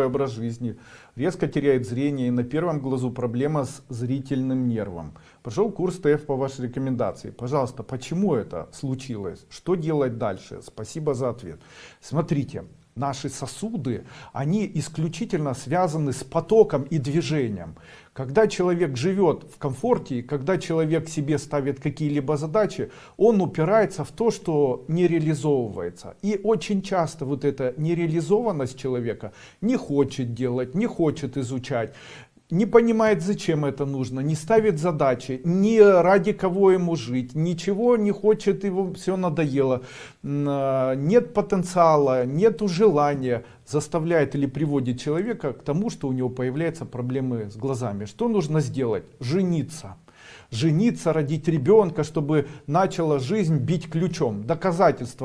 образ жизни, резко теряет зрение и на первом глазу проблема с зрительным нервом. Прошел курс ТФ по вашей рекомендации. Пожалуйста, почему это случилось? Что делать дальше? Спасибо за ответ. Смотрите, наши сосуды, они исключительно связаны с потоком и движением. Когда человек живет в комфорте, когда человек себе ставит какие-либо задачи, он упирается в то, что не реализовывается. И очень часто вот эта нереализованность человека не хочет делать, не хочет изучать, не понимает зачем это нужно не ставит задачи ни ради кого ему жить ничего не хочет его все надоело. А, нет потенциала нету желания заставляет или приводит человека к тому что у него появляются проблемы с глазами. Что нужно сделать? Жениться. Жениться родить ребенка чтобы начала жизнь бить ключом. Доказательство